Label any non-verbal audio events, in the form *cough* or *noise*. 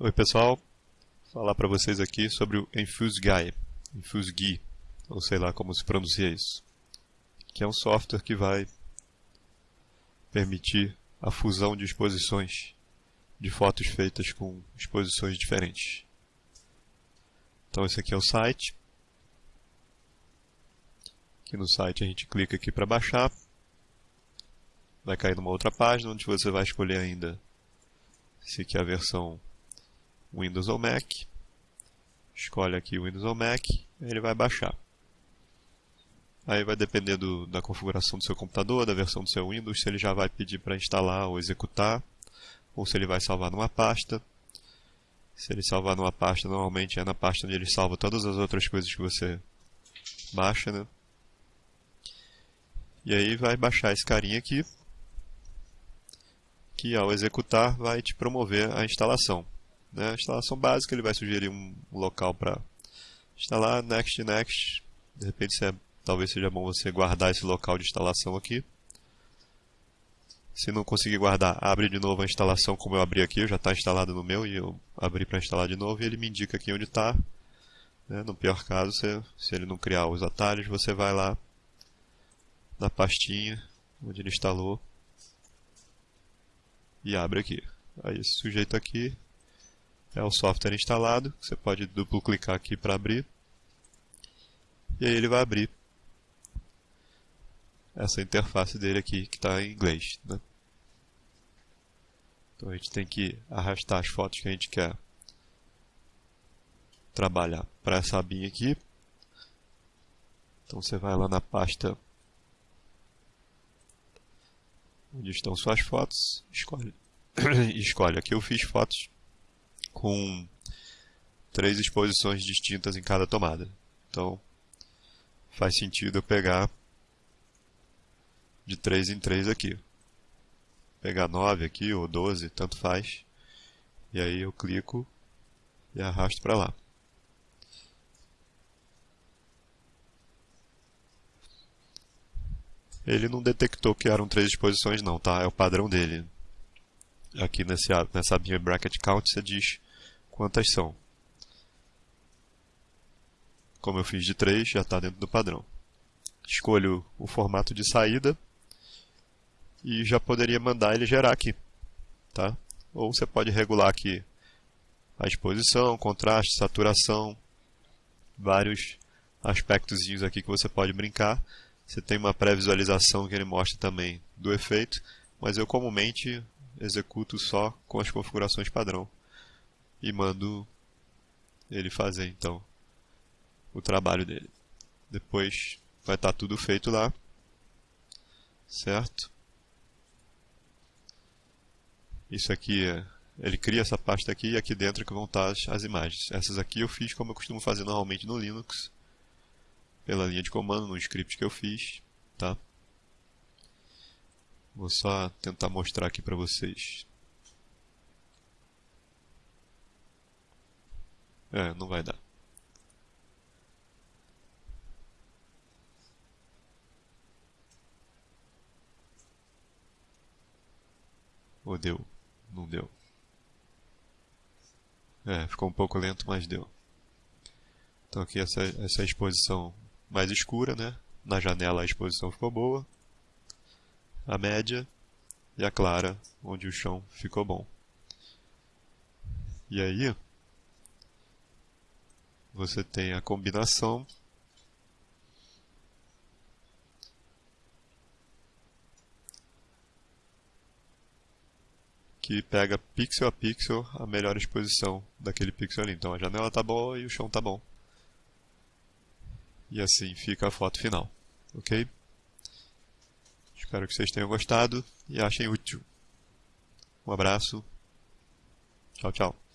Oi pessoal, Vou falar para vocês aqui sobre o InfuseGuy, InfuseGui, ou sei lá como se pronuncia isso, que é um software que vai permitir a fusão de exposições de fotos feitas com exposições diferentes. Então esse aqui é o site. Aqui no site a gente clica aqui para baixar. Vai cair numa outra página onde você vai escolher ainda se quer a versão Windows ou Mac. Escolhe aqui Windows ou Mac, ele vai baixar. Aí vai depender do, da configuração do seu computador, da versão do seu Windows, se ele já vai pedir para instalar ou executar, ou se ele vai salvar numa pasta. Se ele salvar numa pasta, normalmente é na pasta onde ele salva todas as outras coisas que você baixa, né? E aí vai baixar esse carinha aqui, que ao executar vai te promover a instalação. Né? A instalação básica, ele vai sugerir um, local para instalar, next, next. De repente, é, talvez seja bom você guardar esse local de instalação aqui. Se não conseguir guardar, abre de novo a instalação como eu abri aqui, já está instalado no meu e eu abri para instalar de novo e ele me indica aqui onde está. Né? No pior caso, se, se ele não criar os atalhos, você vai lá na pastinha onde ele instalou e abre aqui. Aí esse sujeito aqui é o software instalado, você pode duplo clicar aqui para abrir, e aí ele vai abrir essa interface dele aqui, que está em inglês. Né? Então a gente tem que arrastar as fotos que a gente quer trabalhar para essa abinha aqui. Então você vai lá na pasta onde estão suas fotos, escolhe, *coughs* escolhe. Aqui eu fiz fotos com três exposições distintas em cada tomada. Então, faz sentido eu pegar de 3 em 3 aqui. Pegar 9 aqui ou 12, tanto faz. E aí eu clico e arrasto para lá. Ele não detectou que eram três exposições não, tá? É o padrão dele. Aqui nesse, nessa abinha bracket count você diz quantas são. Como eu fiz de 3, já está dentro do padrão. Escolho o formato de saída e já poderia mandar ele gerar aqui. Tá? Ou você pode regular aqui a exposição, contraste, saturação, vários aspectos aqui que você pode brincar. Você tem uma pré-visualização que ele mostra também do efeito, mas eu comumente executo só com as configurações padrão e mando ele fazer então o trabalho dele. Depois vai estar tá tudo feito lá, certo? Isso aqui é, ele cria essa pasta aqui e aqui dentro que vão estar as, as imagens. Essas aqui eu fiz como eu costumo fazer normalmente no Linux, pela linha de comando, no script que eu fiz, tá? Vou só tentar mostrar aqui para vocês. É, não vai dar. Ou deu? Não deu. É, ficou um pouco lento, mas deu. Então aqui essa, essa exposição mais escura, né? Na janela a exposição ficou boa. A média e a clara, onde o chão ficou bom. E aí, você tem a combinação que pega pixel a pixel a melhor exposição daquele pixel ali. Então a janela está boa e o chão está bom. E assim fica a foto final. Ok? Espero que vocês tenham gostado e achem útil. Um abraço. Tchau, tchau.